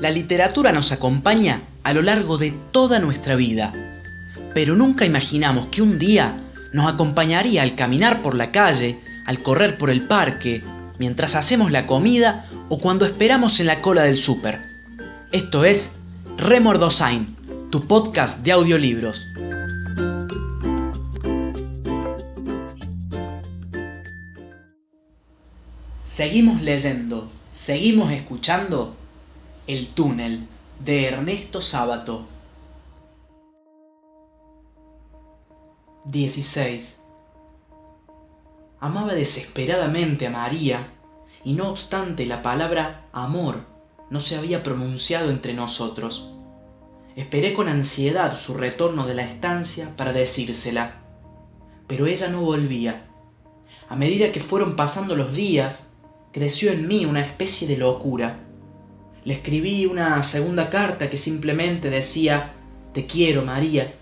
La literatura nos acompaña a lo largo de toda nuestra vida, pero nunca imaginamos que un día nos acompañaría al caminar por la calle, al correr por el parque, mientras hacemos la comida o cuando esperamos en la cola del súper. Esto es Remordosain, tu podcast de audiolibros. Seguimos leyendo, seguimos escuchando El túnel de Ernesto Sábato. 16. Amaba desesperadamente a María, y no obstante la palabra amor no se había pronunciado entre nosotros. Esperé con ansiedad su retorno de la estancia para decírsela, pero ella no volvía. A medida que fueron pasando los días, creció en mí una especie de locura. Le escribí una segunda carta que simplemente decía, Te quiero, María,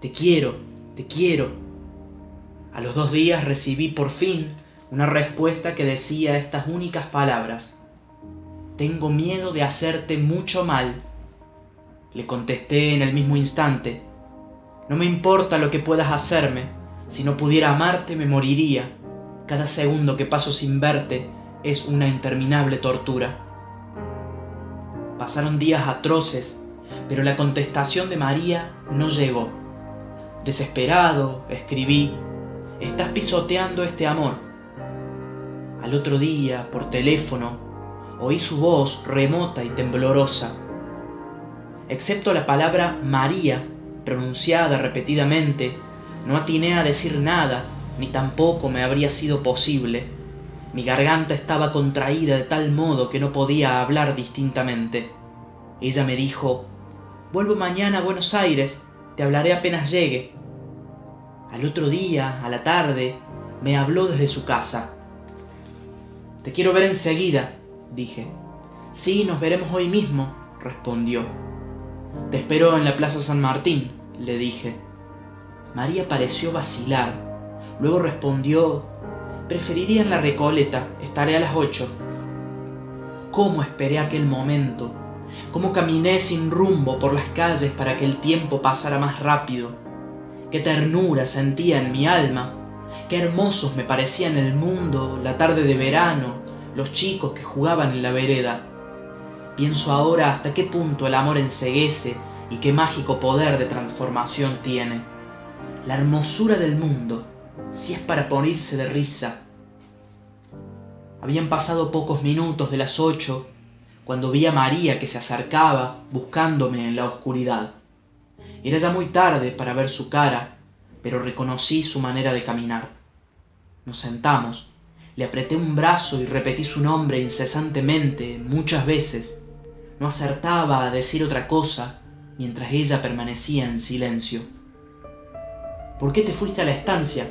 te quiero, te quiero. A los dos días recibí por fin una respuesta que decía estas únicas palabras, Tengo miedo de hacerte mucho mal. Le contesté en el mismo instante, No me importa lo que puedas hacerme, si no pudiera amarte me moriría. Cada segundo que paso sin verte es una interminable tortura. Pasaron días atroces, pero la contestación de María no llegó. Desesperado, escribí, estás pisoteando este amor. Al otro día, por teléfono, oí su voz remota y temblorosa. Excepto la palabra María, pronunciada repetidamente, no atiné a decir nada, ni tampoco me habría sido posible mi garganta estaba contraída de tal modo que no podía hablar distintamente. Ella me dijo, Vuelvo mañana a Buenos Aires, te hablaré apenas llegue. Al otro día, a la tarde, me habló desde su casa. Te quiero ver enseguida, dije. Sí, nos veremos hoy mismo, respondió. Te espero en la Plaza San Martín, le dije. María pareció vacilar. Luego respondió Preferiría en la Recoleta, estaré a las ocho. ¿Cómo esperé aquel momento? ¿Cómo caminé sin rumbo por las calles para que el tiempo pasara más rápido? Qué ternura sentía en mi alma, qué hermosos me parecían el mundo, la tarde de verano, los chicos que jugaban en la vereda. Pienso ahora hasta qué punto el amor enseguece y qué mágico poder de transformación tiene. La hermosura del mundo si es para ponerse de risa. Habían pasado pocos minutos de las ocho cuando vi a María que se acercaba buscándome en la oscuridad. Era ya muy tarde para ver su cara, pero reconocí su manera de caminar. Nos sentamos, le apreté un brazo y repetí su nombre incesantemente muchas veces. No acertaba a decir otra cosa mientras ella permanecía en silencio. ¿Por qué te fuiste a la estancia?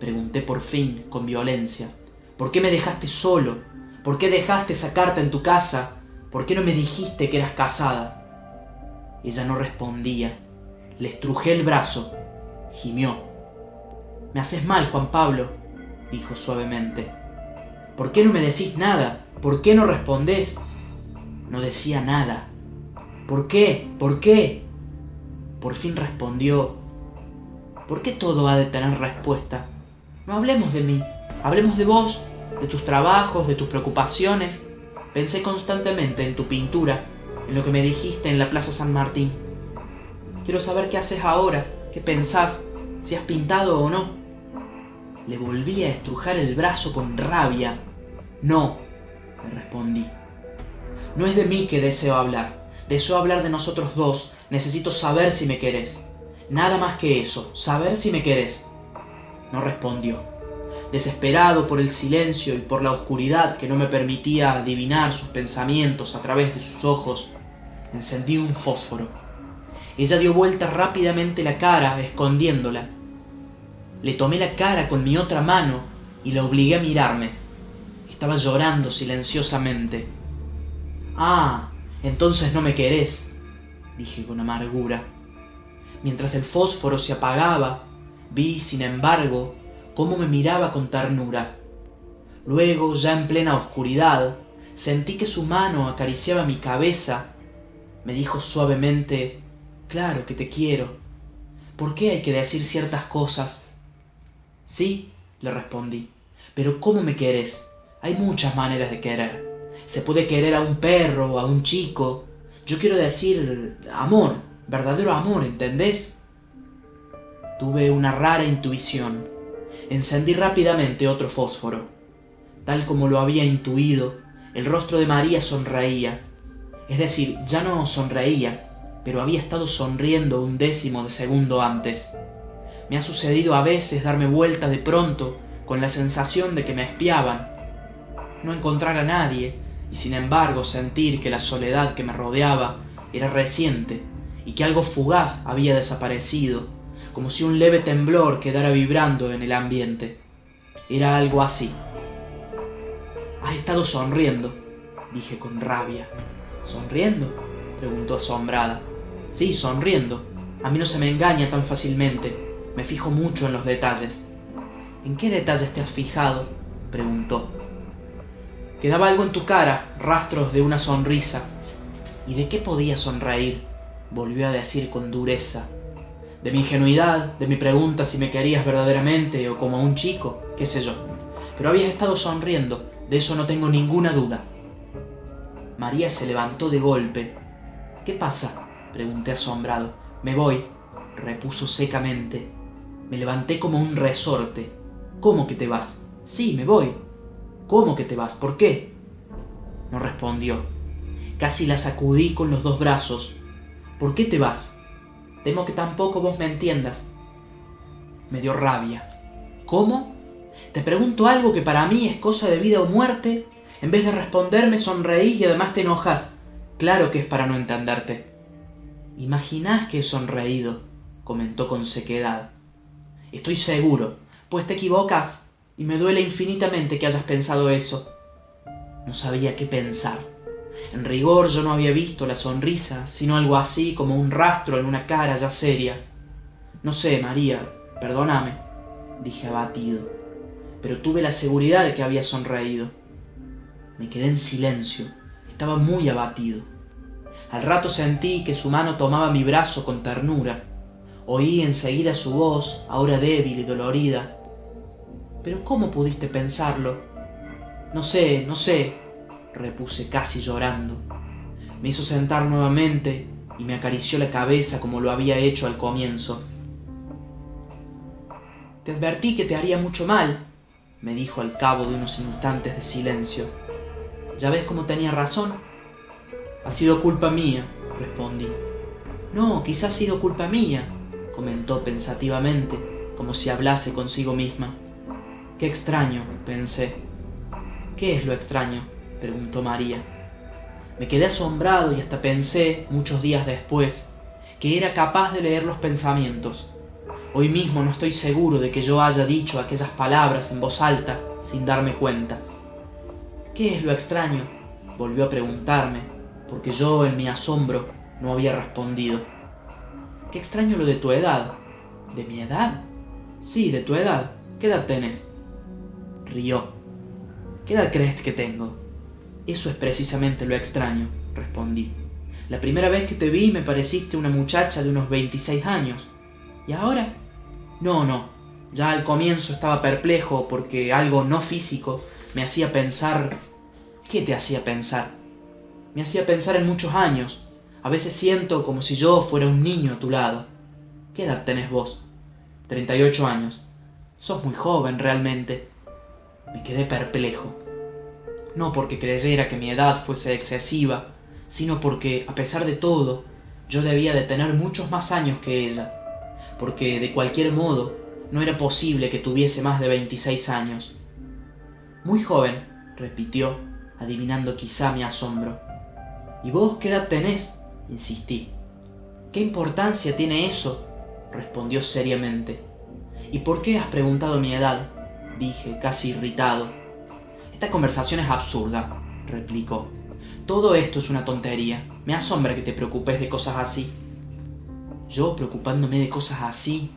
Pregunté por fin, con violencia. ¿Por qué me dejaste solo? ¿Por qué dejaste esa carta en tu casa? ¿Por qué no me dijiste que eras casada? Ella no respondía. Le estrujé el brazo. Gimió. Me haces mal, Juan Pablo, dijo suavemente. ¿Por qué no me decís nada? ¿Por qué no respondés? No decía nada. ¿Por qué? ¿Por qué? Por fin respondió. ¿Por qué todo ha de tener respuesta? No hablemos de mí, hablemos de vos, de tus trabajos, de tus preocupaciones. Pensé constantemente en tu pintura, en lo que me dijiste en la Plaza San Martín. Quiero saber qué haces ahora, qué pensás, si has pintado o no. Le volví a estrujar el brazo con rabia. No, le respondí. No es de mí que deseo hablar. Deseo hablar de nosotros dos. Necesito saber si me querés. Nada más que eso, saber si me querés. No respondió. Desesperado por el silencio y por la oscuridad que no me permitía adivinar sus pensamientos a través de sus ojos, encendí un fósforo. Ella dio vuelta rápidamente la cara, escondiéndola. Le tomé la cara con mi otra mano y la obligué a mirarme. Estaba llorando silenciosamente. Ah, entonces no me querés, dije con amargura. Mientras el fósforo se apagaba, Vi, sin embargo, cómo me miraba con ternura. Luego, ya en plena oscuridad, sentí que su mano acariciaba mi cabeza Me dijo suavemente, claro que te quiero. ¿Por qué hay que decir ciertas cosas? Sí, le respondí, pero ¿cómo me querés? Hay muchas maneras de querer. Se puede querer a un perro, a un chico. Yo quiero decir amor, verdadero amor, ¿entendés? Tuve una rara intuición. Encendí rápidamente otro fósforo. Tal como lo había intuido, el rostro de María sonreía. Es decir, ya no sonreía, pero había estado sonriendo un décimo de segundo antes. Me ha sucedido a veces darme vuelta de pronto con la sensación de que me espiaban, no encontrar a nadie y sin embargo sentir que la soledad que me rodeaba era reciente y que algo fugaz había desaparecido, como si un leve temblor quedara vibrando en el ambiente. Era algo así. Has estado sonriendo, dije con rabia. ¿Sonriendo? preguntó asombrada. Sí, sonriendo. A mí no se me engaña tan fácilmente. Me fijo mucho en los detalles. ¿En qué detalles te has fijado? preguntó. Quedaba algo en tu cara, rastros de una sonrisa. ¿Y de qué podía sonreír? volvió a decir con dureza. De mi ingenuidad, de mi pregunta si me querías verdaderamente o como a un chico, qué sé yo. Pero habías estado sonriendo, de eso no tengo ninguna duda. María se levantó de golpe. ¿Qué pasa? pregunté asombrado. Me voy, repuso secamente. Me levanté como un resorte. ¿Cómo que te vas? Sí, me voy. ¿Cómo que te vas? ¿Por qué? No respondió. Casi la sacudí con los dos brazos. ¿Por qué te vas? Temo que tampoco vos me entiendas. Me dio rabia. ¿Cómo? Te pregunto algo que para mí es cosa de vida o muerte. En vez de responderme sonreís y además te enojas. Claro que es para no entenderte. Imaginás que he sonreído, comentó con sequedad. Estoy seguro, pues te equivocas y me duele infinitamente que hayas pensado eso. No sabía qué pensar. En rigor yo no había visto la sonrisa, sino algo así como un rastro en una cara ya seria. No sé, María, perdóname, dije abatido, pero tuve la seguridad de que había sonreído. Me quedé en silencio, estaba muy abatido. Al rato sentí que su mano tomaba mi brazo con ternura. Oí enseguida su voz, ahora débil y dolorida, pero ¿cómo pudiste pensarlo? No sé, no sé, repuse casi llorando. Me hizo sentar nuevamente y me acarició la cabeza como lo había hecho al comienzo. Te advertí que te haría mucho mal, me dijo al cabo de unos instantes de silencio. ¿Ya ves cómo tenía razón? Ha sido culpa mía, respondí. No, quizás ha sido culpa mía, comentó pensativamente, como si hablase consigo misma. Qué extraño, pensé. ¿Qué es lo extraño? Preguntó María. Me quedé asombrado y hasta pensé, muchos días después, que era capaz de leer los pensamientos. Hoy mismo no estoy seguro de que yo haya dicho aquellas palabras en voz alta sin darme cuenta. ¿Qué es lo extraño? volvió a preguntarme, porque yo en mi asombro no había respondido. Qué extraño lo de tu edad. ¿De mi edad? Sí, de tu edad. ¿Qué edad tenés? rió. ¿Qué edad crees que tengo? Eso es precisamente lo extraño, respondí. La primera vez que te vi me pareciste una muchacha de unos 26 años. ¿Y ahora? No, no. Ya al comienzo estaba perplejo porque algo no físico me hacía pensar... ¿Qué te hacía pensar? Me hacía pensar en muchos años. A veces siento como si yo fuera un niño a tu lado. ¿Qué edad tenés vos? 38 años. Sos muy joven realmente. Me quedé perplejo. No porque creyera que mi edad fuese excesiva, sino porque, a pesar de todo, yo debía de tener muchos más años que ella, porque de cualquier modo no era posible que tuviese más de 26 años. Muy joven, repitió, adivinando quizá mi asombro. ¿Y vos qué edad tenés? insistí. ¿Qué importancia tiene eso? respondió seriamente. ¿Y por qué has preguntado mi edad? dije, casi irritado. Esta conversación es absurda, replicó. Todo esto es una tontería. Me asombra que te preocupes de cosas así. Yo preocupándome de cosas así.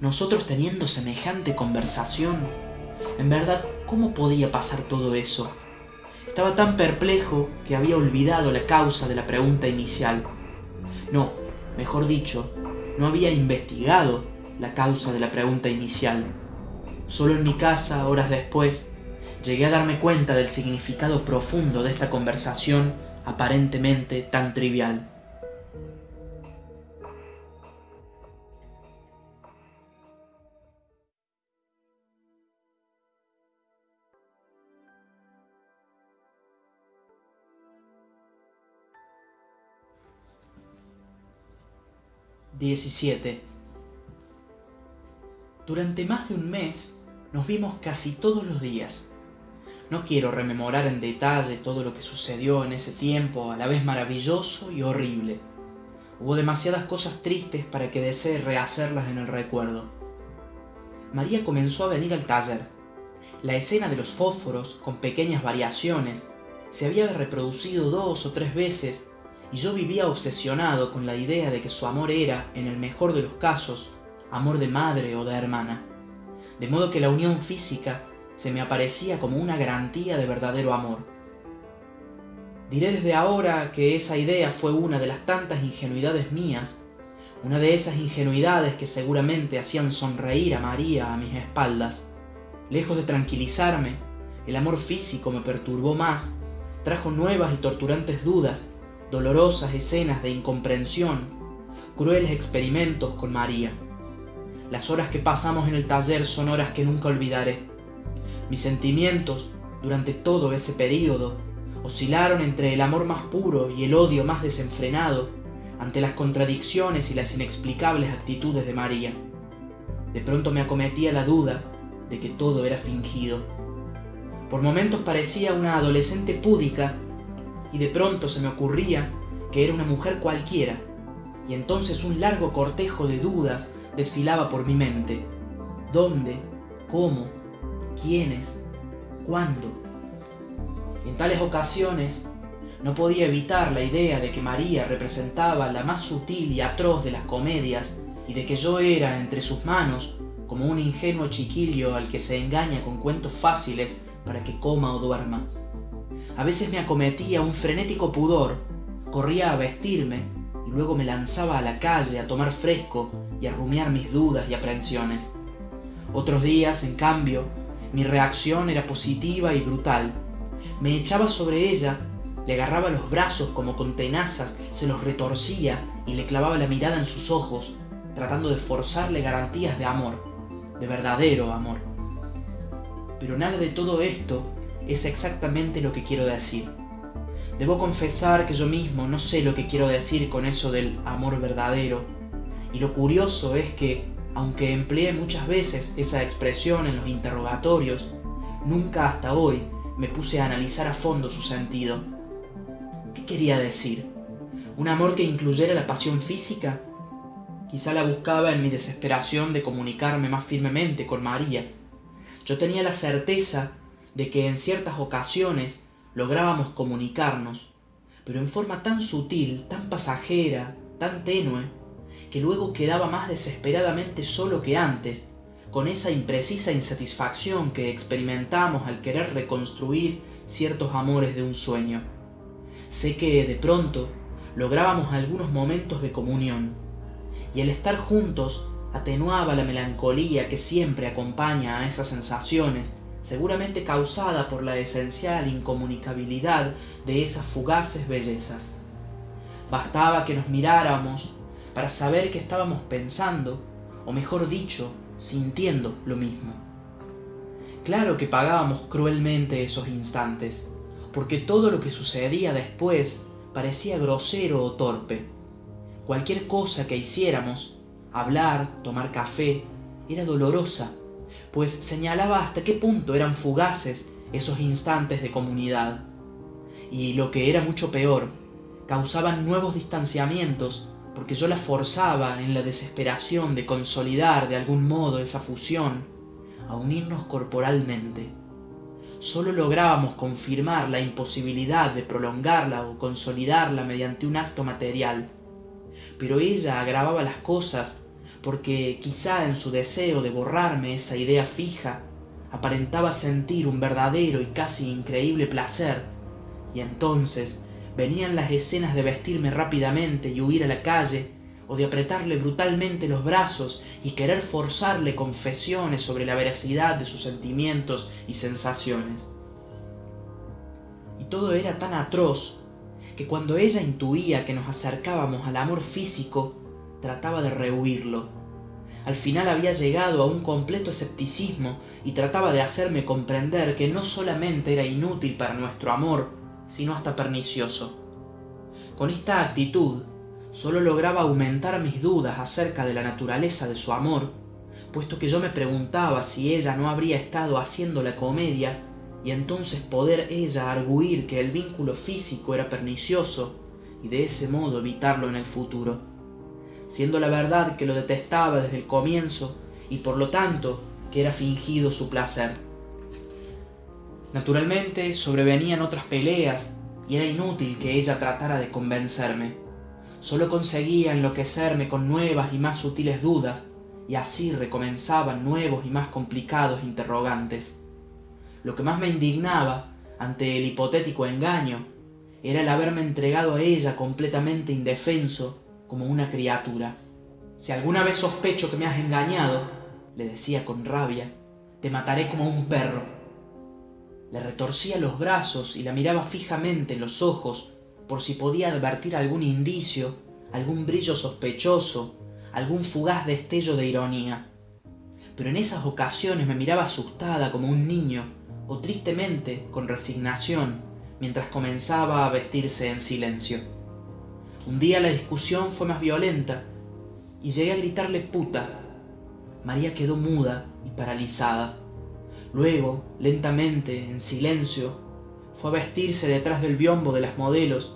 Nosotros teniendo semejante conversación. En verdad, ¿cómo podía pasar todo eso? Estaba tan perplejo que había olvidado la causa de la pregunta inicial. No, mejor dicho, no había investigado la causa de la pregunta inicial. Solo en mi casa, horas después, llegué a darme cuenta del significado profundo de esta conversación aparentemente tan trivial. 17. Durante más de un mes nos vimos casi todos los días. No quiero rememorar en detalle todo lo que sucedió en ese tiempo, a la vez maravilloso y horrible. Hubo demasiadas cosas tristes para que desee rehacerlas en el recuerdo. María comenzó a venir al taller. La escena de los fósforos, con pequeñas variaciones, se había reproducido dos o tres veces y yo vivía obsesionado con la idea de que su amor era, en el mejor de los casos, amor de madre o de hermana, de modo que la unión física se me aparecía como una garantía de verdadero amor. Diré desde ahora que esa idea fue una de las tantas ingenuidades mías, una de esas ingenuidades que seguramente hacían sonreír a María a mis espaldas. Lejos de tranquilizarme, el amor físico me perturbó más, trajo nuevas y torturantes dudas dolorosas escenas de incomprensión, crueles experimentos con María. Las horas que pasamos en el taller son horas que nunca olvidaré. Mis sentimientos, durante todo ese período, oscilaron entre el amor más puro y el odio más desenfrenado ante las contradicciones y las inexplicables actitudes de María. De pronto me acometía la duda de que todo era fingido. Por momentos parecía una adolescente púdica y de pronto se me ocurría que era una mujer cualquiera, y entonces un largo cortejo de dudas desfilaba por mi mente. ¿Dónde? ¿Cómo? ¿Quiénes? ¿Cuándo? En tales ocasiones no podía evitar la idea de que María representaba la más sutil y atroz de las comedias y de que yo era entre sus manos como un ingenuo chiquillo al que se engaña con cuentos fáciles para que coma o duerma. A veces me acometía un frenético pudor, corría a vestirme y luego me lanzaba a la calle a tomar fresco y a rumiar mis dudas y aprensiones. Otros días, en cambio, mi reacción era positiva y brutal. Me echaba sobre ella, le agarraba los brazos como con tenazas, se los retorcía y le clavaba la mirada en sus ojos, tratando de forzarle garantías de amor, de verdadero amor. Pero nada de todo esto es exactamente lo que quiero decir. Debo confesar que yo mismo no sé lo que quiero decir con eso del amor verdadero. Y lo curioso es que, aunque empleé muchas veces esa expresión en los interrogatorios, nunca hasta hoy me puse a analizar a fondo su sentido. ¿Qué quería decir? ¿Un amor que incluyera la pasión física? Quizá la buscaba en mi desesperación de comunicarme más firmemente con María. Yo tenía la certeza de que en ciertas ocasiones lográbamos comunicarnos, pero en forma tan sutil, tan pasajera, tan tenue, que luego quedaba más desesperadamente solo que antes, con esa imprecisa insatisfacción que experimentamos al querer reconstruir ciertos amores de un sueño. Sé que de pronto lográbamos algunos momentos de comunión, y el estar juntos atenuaba la melancolía que siempre acompaña a esas sensaciones seguramente causada por la esencial incomunicabilidad de esas fugaces bellezas. Bastaba que nos miráramos para saber que estábamos pensando, o mejor dicho, sintiendo lo mismo. Claro que pagábamos cruelmente esos instantes, porque todo lo que sucedía después parecía grosero o torpe. Cualquier cosa que hiciéramos, hablar, tomar café, era dolorosa pues señalaba hasta qué punto eran fugaces esos instantes de comunidad. Y lo que era mucho peor, causaban nuevos distanciamientos porque yo la forzaba en la desesperación de consolidar de algún modo esa fusión, a unirnos corporalmente. Solo lográbamos confirmar la imposibilidad de prolongarla o consolidarla mediante un acto material, pero ella agravaba las cosas porque quizá en su deseo de borrarme esa idea fija, aparentaba sentir un verdadero y casi increíble placer Y entonces venían las escenas de vestirme rápidamente y huir a la calle, o de apretarle brutalmente los brazos y querer forzarle confesiones sobre la veracidad de sus sentimientos y sensaciones. Y todo era tan atroz que cuando ella intuía que nos acercábamos al amor físico, trataba de rehuirlo. Al final había llegado a un completo escepticismo y trataba de hacerme comprender que no solamente era inútil para nuestro amor, sino hasta pernicioso. Con esta actitud, solo lograba aumentar mis dudas acerca de la naturaleza de su amor, puesto que yo me preguntaba si ella no habría estado haciendo la comedia y entonces poder ella arguir que el vínculo físico era pernicioso y de ese modo evitarlo en el futuro, siendo la verdad que lo detestaba desde el comienzo y por lo tanto que era fingido su placer. Naturalmente sobrevenían otras peleas y era inútil que ella tratara de convencerme. Solo conseguía enloquecerme con nuevas y más sutiles dudas, y así recomenzaban nuevos y más complicados interrogantes. Lo que más me indignaba ante el hipotético engaño era el haberme entregado a ella completamente indefenso como una criatura. Si alguna vez sospecho que me has engañado, le decía con rabia, te mataré como un perro. Le retorcía los brazos y la miraba fijamente en los ojos por si podía advertir algún indicio, algún brillo sospechoso, algún fugaz destello de ironía. Pero en esas ocasiones me miraba asustada como un niño o tristemente con resignación mientras comenzaba a vestirse en silencio. Un día la discusión fue más violenta y llegué a gritarle puta. María quedó muda y paralizada. Luego, lentamente, en silencio, fue a vestirse detrás del biombo de las modelos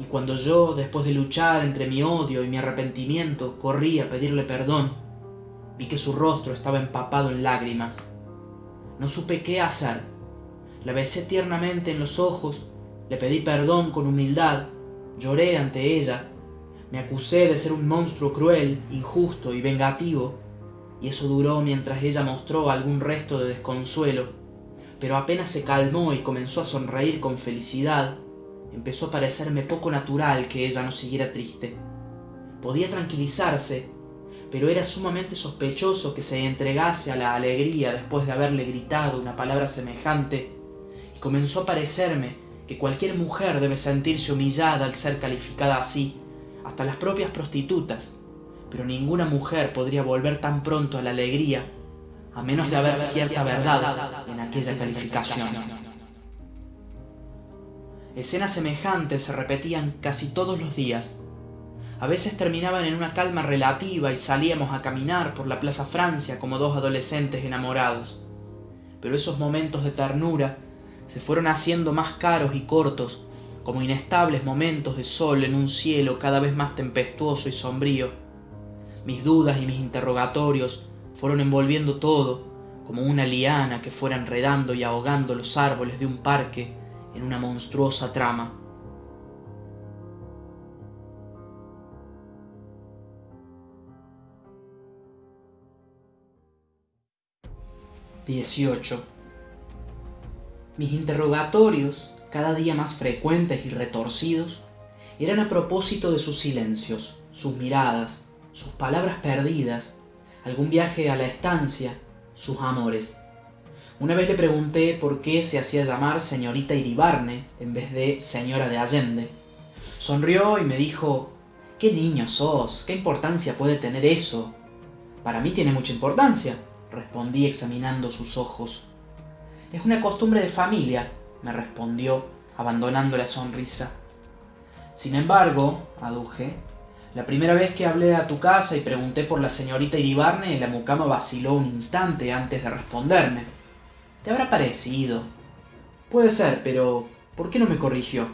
y cuando yo, después de luchar entre mi odio y mi arrepentimiento, corrí a pedirle perdón, vi que su rostro estaba empapado en lágrimas. No supe qué hacer la besé tiernamente en los ojos, le pedí perdón con humildad, lloré ante ella, me acusé de ser un monstruo cruel, injusto y vengativo, y eso duró mientras ella mostró algún resto de desconsuelo, pero apenas se calmó y comenzó a sonreír con felicidad, empezó a parecerme poco natural que ella no siguiera triste. Podía tranquilizarse, pero era sumamente sospechoso que se entregase a la alegría después de haberle gritado una palabra semejante comenzó a parecerme que cualquier mujer debe sentirse humillada al ser calificada así, hasta las propias prostitutas, pero ninguna mujer podría volver tan pronto a la alegría, a menos de haber cierta verdad en aquella calificación. Escenas semejantes se repetían casi todos los días. A veces terminaban en una calma relativa y salíamos a caminar por la Plaza Francia como dos adolescentes enamorados. Pero esos momentos de ternura se fueron haciendo más caros y cortos, como inestables momentos de sol en un cielo cada vez más tempestuoso y sombrío. Mis dudas y mis interrogatorios fueron envolviendo todo, como una liana que fuera enredando y ahogando los árboles de un parque en una monstruosa trama. XVIII mis interrogatorios, cada día más frecuentes y retorcidos, eran a propósito de sus silencios, sus miradas, sus palabras perdidas, algún viaje a la estancia, sus amores. Una vez le pregunté por qué se hacía llamar señorita Iribarne en vez de señora de Allende. Sonrió y me dijo, ¿qué niño sos? ¿Qué importancia puede tener eso? Para mí tiene mucha importancia, respondí examinando sus ojos. Es una costumbre de familia, me respondió, abandonando la sonrisa. Sin embargo, aduje, la primera vez que hablé a tu casa y pregunté por la señorita Iribarne, la mucama vaciló un instante antes de responderme. ¿Te habrá parecido? Puede ser, pero ¿por qué no me corrigió?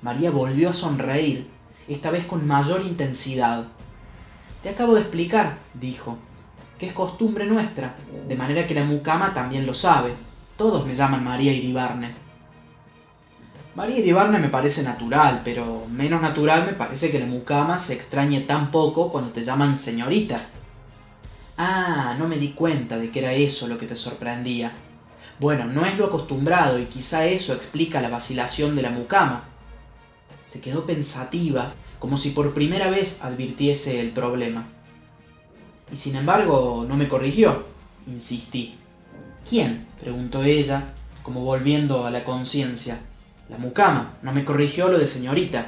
María volvió a sonreír, esta vez con mayor intensidad. Te acabo de explicar, dijo que es costumbre nuestra, de manera que la mucama también lo sabe. Todos me llaman María Iribarne. María Iribarne me parece natural, pero menos natural me parece que la mucama se extrañe tan poco cuando te llaman señorita. Ah, no me di cuenta de que era eso lo que te sorprendía. Bueno, no es lo acostumbrado y quizá eso explica la vacilación de la mucama. Se quedó pensativa, como si por primera vez advirtiese el problema. Y sin embargo, no me corrigió, insistí. ¿Quién? preguntó ella, como volviendo a la conciencia. La mucama, no me corrigió lo de señorita.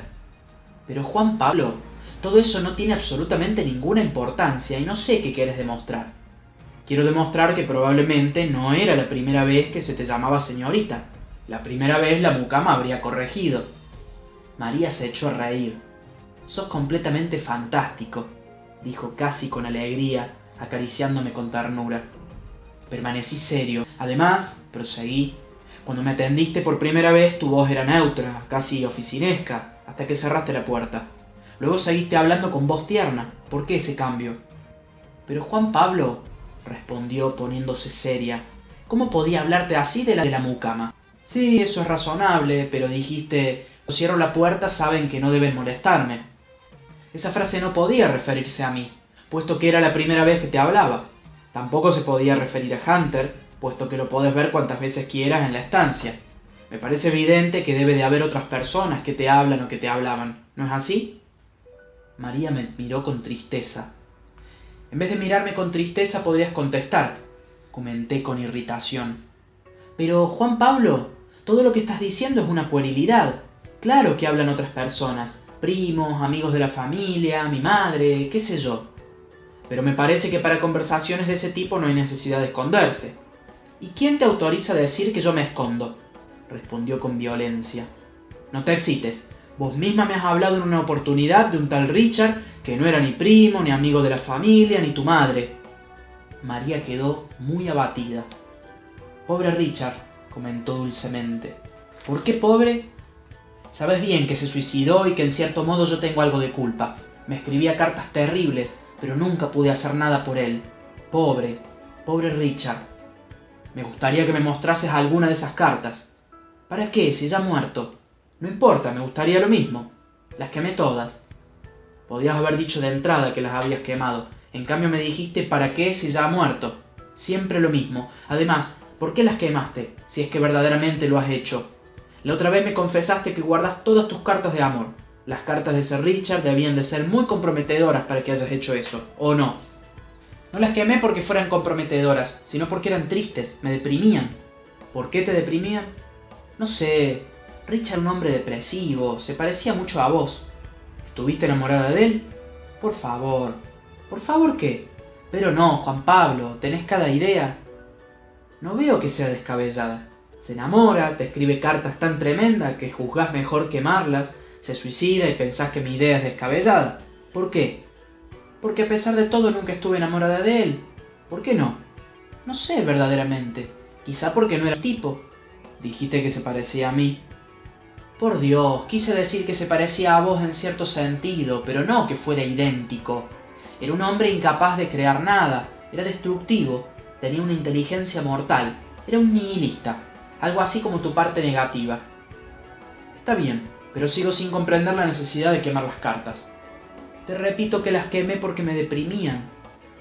Pero Juan Pablo, todo eso no tiene absolutamente ninguna importancia y no sé qué quieres demostrar. Quiero demostrar que probablemente no era la primera vez que se te llamaba señorita. La primera vez la mucama habría corregido. María se echó a reír. Sos completamente fantástico, dijo casi con alegría, acariciándome con ternura. Permanecí serio. Además, proseguí, cuando me atendiste por primera vez tu voz era neutra, casi oficinesca, hasta que cerraste la puerta. Luego seguiste hablando con voz tierna. ¿Por qué ese cambio? Pero Juan Pablo, respondió poniéndose seria. ¿Cómo podía hablarte así de la de la mucama? Sí, eso es razonable, pero dijiste, cierro la puerta, saben que no deben molestarme. Esa frase no podía referirse a mí, puesto que era la primera vez que te hablaba. Tampoco se podía referir a Hunter, puesto que lo puedes ver cuantas veces quieras en la estancia. Me parece evidente que debe de haber otras personas que te hablan o que te hablaban, ¿no es así? María me miró con tristeza. En vez de mirarme con tristeza podrías contestar, comenté con irritación. Pero, Juan Pablo, todo lo que estás diciendo es una puerilidad. Claro que hablan otras personas, primos, amigos de la familia, mi madre, qué sé yo. Pero me parece que para conversaciones de ese tipo no hay necesidad de esconderse. ¿Y quién te autoriza a decir que yo me escondo? respondió con violencia. No te excites. Vos misma me has hablado en una oportunidad de un tal Richard que no era ni primo, ni amigo de la familia, ni tu madre. María quedó muy abatida. Pobre Richard, comentó dulcemente. ¿Por qué pobre? Sabes bien que se suicidó y que en cierto modo yo tengo algo de culpa. Me escribía cartas terribles, pero nunca pude hacer nada por él. Pobre, pobre Richard. Me gustaría que me mostrases alguna de esas cartas. ¿Para qué, si ya muerto? No importa, me gustaría lo mismo. Las quemé todas. Podías haber dicho de entrada que las habías quemado. En cambio me dijiste para qué si ya muerto. Siempre lo mismo. Además, ¿por qué las quemaste? Si es que verdaderamente lo has hecho. La otra vez me confesaste que guardas todas tus cartas de amor. Las cartas de Sir Richard debían de ser muy comprometedoras para que hayas hecho eso, ¿o no? No las quemé porque fueran comprometedoras, sino porque eran tristes, me deprimían. ¿Por qué te deprimían? No sé. Richard un hombre depresivo, se parecía mucho a vos. ¿Estuviste enamorada de él? Por favor. ¿Por favor qué? Pero no, Juan Pablo, tenés cada idea. No veo que sea descabellada. Se enamora, te escribe cartas tan tremendas que juzgás mejor quemarlas, se suicida y pensás que mi idea es descabellada. ¿Por qué? Porque a pesar de todo nunca estuve enamorada de él. ¿Por qué no? No sé verdaderamente. Quizá porque no era tipo. Dijiste que se parecía a mí. Por Dios, quise decir que se parecía a vos en cierto sentido, pero no que fuera idéntico. Era un hombre incapaz de crear nada, era destructivo, tenía una inteligencia mortal, era un nihilista, algo así como tu parte negativa. Está bien, pero sigo sin comprender la necesidad de quemar las cartas. Te repito que las quemé porque me deprimían,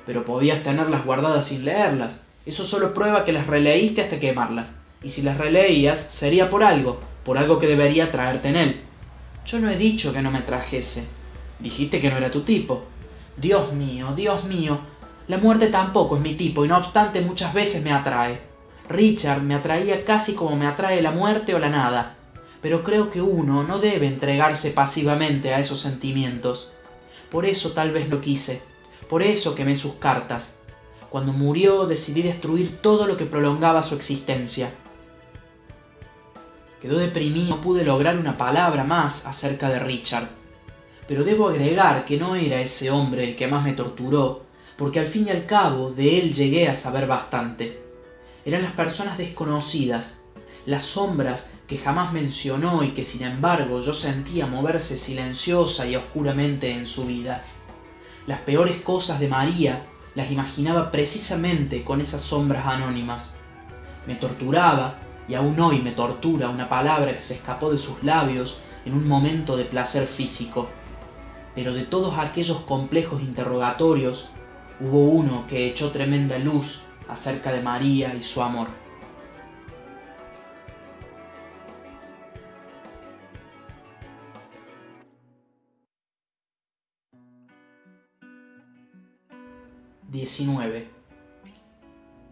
pero podías tenerlas guardadas sin leerlas. Eso solo prueba que las releíste hasta quemarlas. Y si las releías, sería por algo, por algo que debería traerte en él. Yo no he dicho que no me trajese. Dijiste que no era tu tipo. Dios mío, Dios mío. La muerte tampoco es mi tipo y no obstante muchas veces me atrae. Richard me atraía casi como me atrae la muerte o la nada. Pero creo que uno no debe entregarse pasivamente a esos sentimientos. Por eso tal vez lo quise. Por eso quemé sus cartas. Cuando murió decidí destruir todo lo que prolongaba su existencia. Quedó deprimido, no pude lograr una palabra más acerca de Richard. Pero debo agregar que no era ese hombre el que más me torturó, porque al fin y al cabo de él llegué a saber bastante. Eran las personas desconocidas, las sombras que jamás mencionó y que sin embargo yo sentía moverse silenciosa y oscuramente en su vida. Las peores cosas de María las imaginaba precisamente con esas sombras anónimas. Me torturaba y aún hoy me tortura una palabra que se escapó de sus labios en un momento de placer físico. Pero de todos aquellos complejos interrogatorios, hubo uno que echó tremenda luz acerca de María y su amor. 19.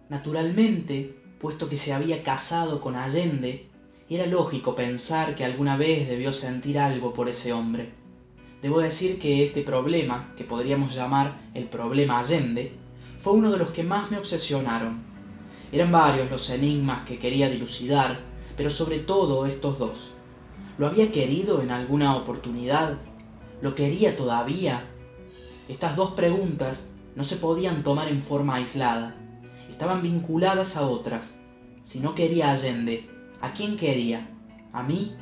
Naturalmente, puesto que se había casado con Allende, era lógico pensar que alguna vez debió sentir algo por ese hombre. Debo decir que este problema, que podríamos llamar el problema Allende, fue uno de los que más me obsesionaron. Eran varios los enigmas que quería dilucidar, pero sobre todo estos dos. ¿Lo había querido en alguna oportunidad? ¿Lo quería todavía? Estas dos preguntas no se podían tomar en forma aislada, estaban vinculadas a otras. Si no quería Allende, ¿a quién quería? ¿A mí?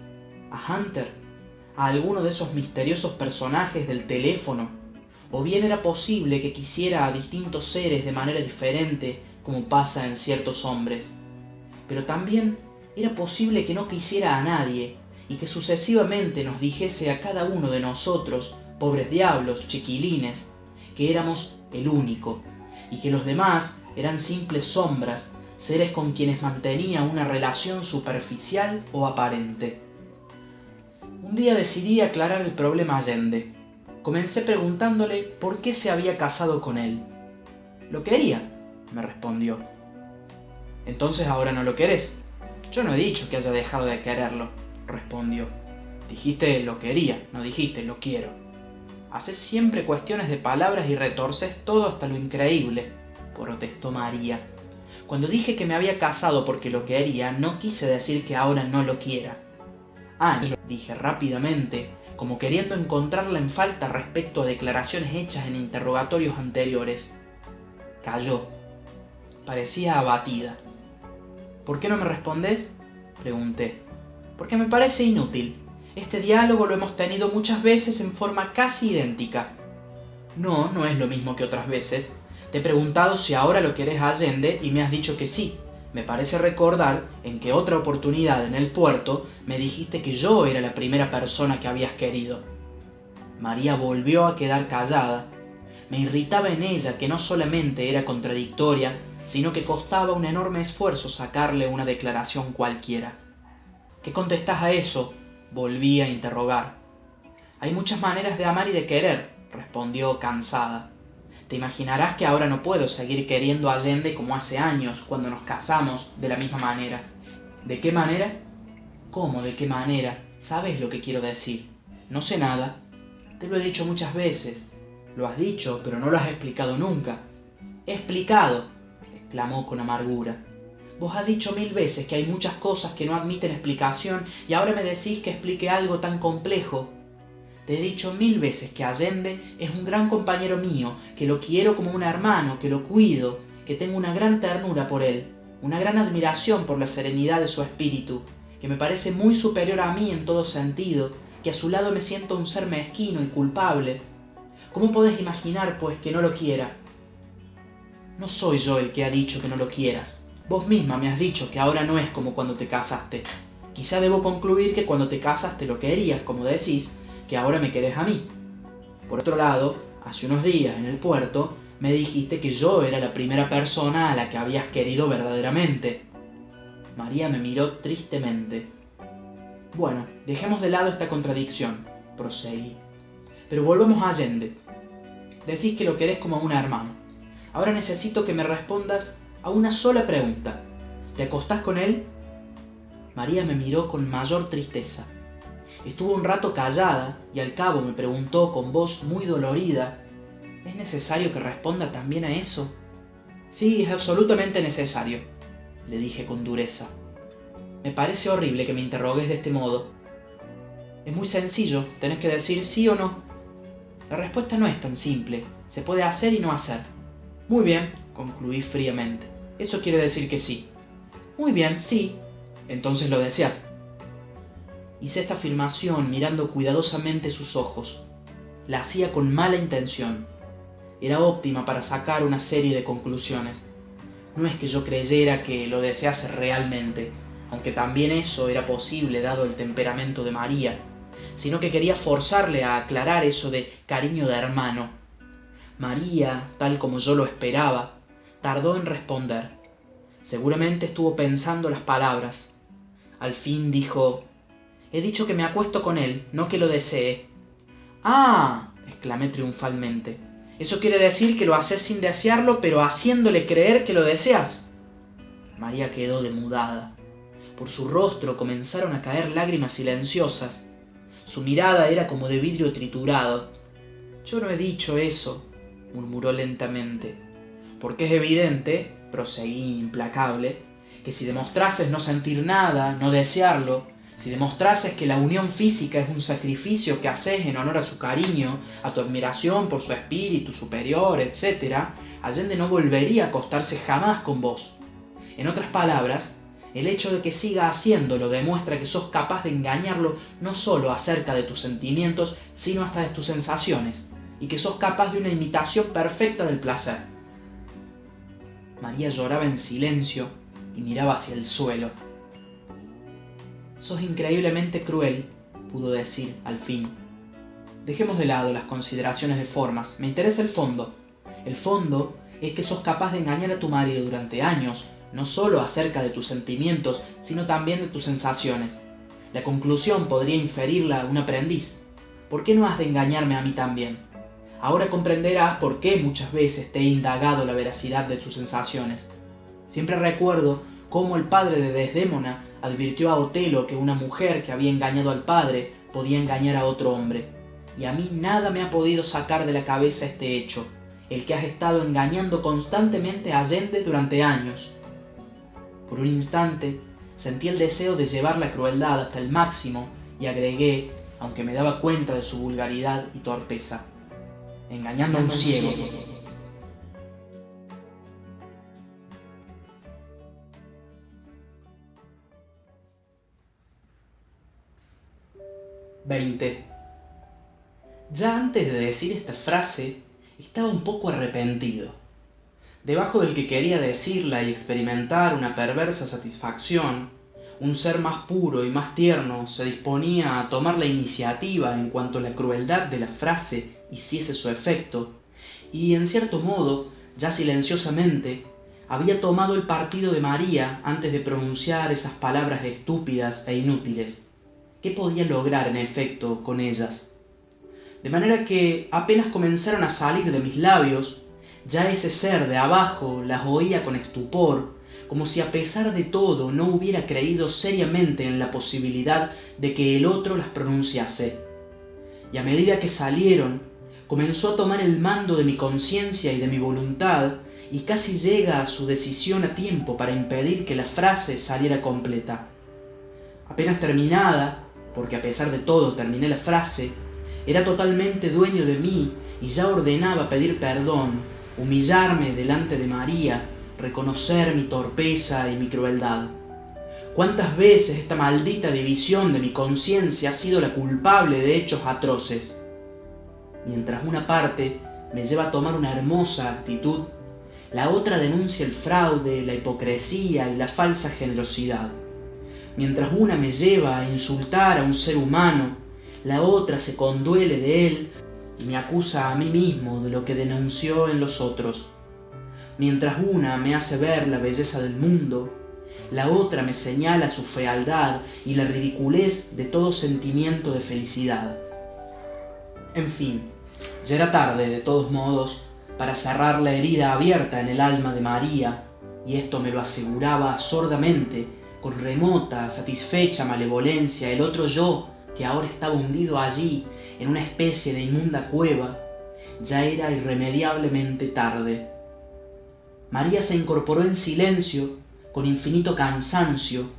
¿A Hunter? ¿A alguno de esos misteriosos personajes del teléfono? ¿O bien era posible que quisiera a distintos seres de manera diferente, como pasa en ciertos hombres? Pero también era posible que no quisiera a nadie y que sucesivamente nos dijese a cada uno de nosotros, pobres diablos, chiquilines, que éramos el único, y que los demás eran simples sombras, seres con quienes mantenía una relación superficial o aparente. Un día decidí aclarar el problema Allende. Comencé preguntándole por qué se había casado con él. Lo quería, me respondió. Entonces ahora no lo querés. Yo no he dicho que haya dejado de quererlo, respondió. Dijiste lo quería, no dijiste lo quiero. Haces siempre cuestiones de palabras y retorces todo hasta lo increíble, protestó María. Cuando dije que me había casado porque lo quería, no quise decir que ahora no lo quiera. Ah, dije rápidamente, como queriendo encontrarla en falta respecto a declaraciones hechas en interrogatorios anteriores. Cayó. Parecía abatida. ¿Por qué no me respondes? pregunté. Porque me parece inútil. Este diálogo lo hemos tenido muchas veces en forma casi idéntica. No, no es lo mismo que otras veces. Te he preguntado si ahora lo quieres a Allende y me has dicho que sí. Me parece recordar en que otra oportunidad en el puerto me dijiste que yo era la primera persona que habías querido. María volvió a quedar callada. Me irritaba en ella que no solamente era contradictoria, sino que costaba un enorme esfuerzo sacarle una declaración cualquiera. ¿Qué contestas a eso? Volví a interrogar. Hay muchas maneras de amar y de querer, respondió cansada. Te imaginarás que ahora no puedo seguir queriendo a Allende como hace años, cuando nos casamos de la misma manera. ¿De qué manera? ¿Cómo de qué manera? ¿Sabes lo que quiero decir? No sé nada. Te lo he dicho muchas veces. Lo has dicho, pero no lo has explicado nunca. He explicado, exclamó con amargura. Vos has dicho mil veces que hay muchas cosas que no admiten explicación y ahora me decís que explique algo tan complejo. Te he dicho mil veces que Allende es un gran compañero mío, que lo quiero como un hermano, que lo cuido, que tengo una gran ternura por él, una gran admiración por la serenidad de su espíritu, que me parece muy superior a mí en todo sentido, que a su lado me siento un ser mezquino y culpable. ¿Cómo podés imaginar, pues, que no lo quiera? No soy yo el que ha dicho que no lo quieras. Vos misma me has dicho que ahora no es como cuando te casaste. Quizá debo concluir que cuando te casaste lo querías, como decís, que ahora me querés a mí. Por otro lado, hace unos días en el puerto me dijiste que yo era la primera persona a la que habías querido verdaderamente. María me miró tristemente. Bueno, dejemos de lado esta contradicción, proseguí. Pero volvamos a Allende. Decís que lo querés como a un hermano. Ahora necesito que me respondas a una sola pregunta. ¿Te acostás con él? María me miró con mayor tristeza. Estuvo un rato callada y al cabo me preguntó con voz muy dolorida, ¿es necesario que responda también a eso? Sí, es absolutamente necesario, le dije con dureza. Me parece horrible que me interrogues de este modo. Es muy sencillo, tenés que decir sí o no. La respuesta no es tan simple, se puede hacer y no hacer. Muy bien, concluí fríamente. Eso quiere decir que sí. Muy bien, sí. Entonces lo deseas. Hice esta afirmación mirando cuidadosamente sus ojos. La hacía con mala intención. Era óptima para sacar una serie de conclusiones. No es que yo creyera que lo desease realmente, aunque también eso era posible dado el temperamento de María, sino que quería forzarle a aclarar eso de cariño de hermano. María, tal como yo lo esperaba, tardó en responder. Seguramente estuvo pensando las palabras. Al fin dijo, He dicho que me acuesto con él, no que lo desee. Ah, exclamé triunfalmente. Eso quiere decir que lo haces sin desearlo, pero haciéndole creer que lo deseas. María quedó demudada. Por su rostro comenzaron a caer lágrimas silenciosas. Su mirada era como de vidrio triturado. Yo no he dicho eso, murmuró lentamente, porque es evidente, proseguí implacable, que si demostrases no sentir nada, no desearlo, si demostrases que la unión física es un sacrificio que haces en honor a su cariño, a tu admiración por su espíritu superior, etc., Allende no volvería a acostarse jamás con vos. En otras palabras, el hecho de que siga haciéndolo demuestra que sos capaz de engañarlo no solo acerca de tus sentimientos, sino hasta de tus sensaciones, y que sos capaz de una imitación perfecta del placer. María lloraba en silencio y miraba hacia el suelo. Sos increíblemente cruel, pudo decir al fin. Dejemos de lado las consideraciones de formas, me interesa el fondo. El fondo es que sos capaz de engañar a tu marido durante años, no solo acerca de tus sentimientos, sino también de tus sensaciones. La conclusión podría inferirla un aprendiz. ¿Por qué no has de engañarme a mí también? Ahora comprenderás por qué muchas veces te he indagado la veracidad de tus sensaciones. Siempre recuerdo cómo el padre de Desdémona advirtió a Otelo que una mujer que había engañado al padre podía engañar a otro hombre. Y a mí nada me ha podido sacar de la cabeza este hecho, el que has estado engañando constantemente a Allende durante años. Por un instante sentí el deseo de llevar la crueldad hasta el máximo y agregué, aunque me daba cuenta de su vulgaridad y torpeza, engañando a un ciego. 20. Ya antes de decir esta frase, estaba un poco arrepentido. Debajo del que quería decirla y experimentar una perversa satisfacción, un ser más puro y más tierno se disponía a tomar la iniciativa en cuanto la crueldad de la frase hiciese su efecto, y en cierto modo, ya silenciosamente, había tomado el partido de María antes de pronunciar esas palabras estúpidas e inútiles qué podía lograr en efecto con ellas. De manera que apenas comenzaron a salir de mis labios, ya ese ser de abajo las oía con estupor, como si a pesar de todo no hubiera creído seriamente en la posibilidad de que el otro las pronunciase. Y a medida que salieron, comenzó a tomar el mando de mi conciencia y de mi voluntad, y casi llega a su decisión a tiempo para impedir que la frase saliera completa. Apenas terminada, porque a pesar de todo terminé la frase, era totalmente dueño de mí y ya ordenaba pedir perdón, humillarme delante de María, reconocer mi torpeza y mi crueldad. ¿Cuántas veces esta maldita división de mi conciencia ha sido la culpable de hechos atroces? Mientras una parte me lleva a tomar una hermosa actitud, la otra denuncia el fraude, la hipocresía y la falsa generosidad. Mientras una me lleva a insultar a un ser humano, la otra se conduele de él y me acusa a mí mismo de lo que denunció en los otros. Mientras una me hace ver la belleza del mundo, la otra me señala su fealdad y la ridiculez de todo sentimiento de felicidad. En fin, ya era tarde, de todos modos, para cerrar la herida abierta en el alma de María, y esto me lo aseguraba sordamente con remota, satisfecha malevolencia el otro yo que ahora estaba hundido allí en una especie de inmunda cueva, ya era irremediablemente tarde. María se incorporó en silencio, con infinito cansancio,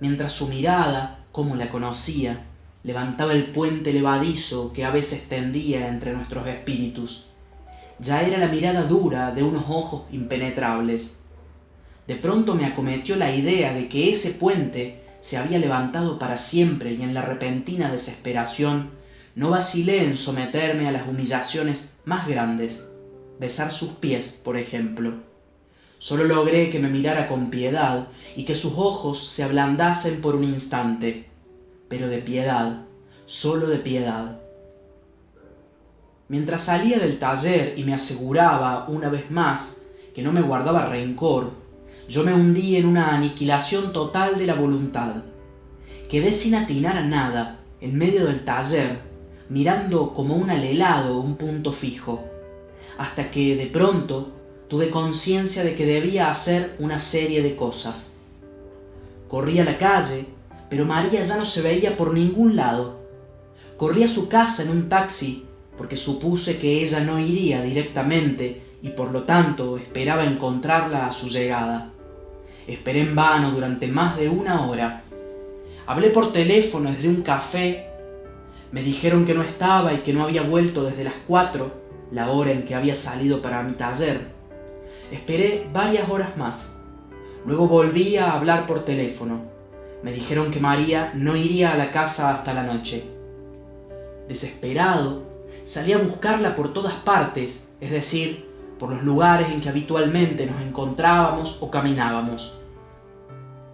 mientras su mirada, como la conocía, levantaba el puente levadizo que a veces tendía entre nuestros espíritus. Ya era la mirada dura de unos ojos impenetrables de pronto me acometió la idea de que ese puente se había levantado para siempre y en la repentina desesperación no vacilé en someterme a las humillaciones más grandes, besar sus pies, por ejemplo. Solo logré que me mirara con piedad y que sus ojos se ablandasen por un instante, pero de piedad, solo de piedad. Mientras salía del taller y me aseguraba una vez más que no me guardaba rencor, yo me hundí en una aniquilación total de la voluntad. Quedé sin atinar a nada, en medio del taller, mirando como un alelado un punto fijo. hasta que de pronto tuve conciencia de que debía hacer una serie de cosas. Corrí a la calle, pero María ya no se veía por ningún lado. Corrí a su casa en un taxi porque supuse que ella no iría directamente y por lo tanto esperaba encontrarla a su llegada. Esperé en vano durante más de una hora. Hablé por teléfono desde un café. Me dijeron que no estaba y que no había vuelto desde las cuatro, la hora en que había salido para mi taller. Esperé varias horas más. Luego volví a hablar por teléfono. Me dijeron que María no iría a la casa hasta la noche. Desesperado, salí a buscarla por todas partes, es decir, por los lugares en que habitualmente nos encontrábamos o caminábamos.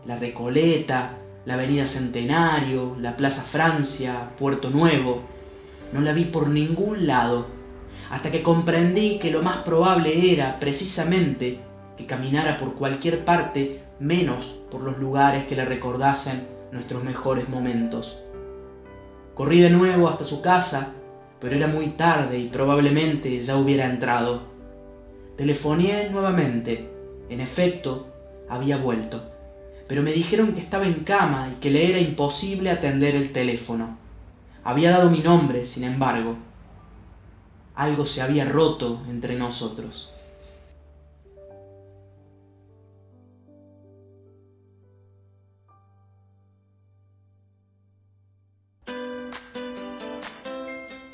La Recoleta, la Avenida Centenario, la Plaza Francia, Puerto Nuevo. No la vi por ningún lado hasta que comprendí que lo más probable era precisamente que caminara por cualquier parte menos por los lugares que le recordasen nuestros mejores momentos. Corrí de nuevo hasta su casa, pero era muy tarde y probablemente ya hubiera entrado. Telefoné nuevamente. En efecto, había vuelto, pero me dijeron que estaba en cama y que le era imposible atender el teléfono. Había dado mi nombre, sin embargo, algo se había roto entre nosotros.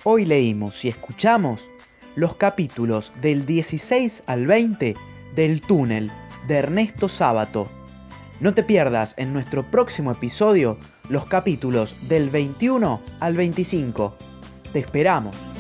Hoy leímos y escuchamos los capítulos del 16 al 20 del túnel de Ernesto Sábato. No te pierdas en nuestro próximo episodio los capítulos del 21 al 25. Te esperamos.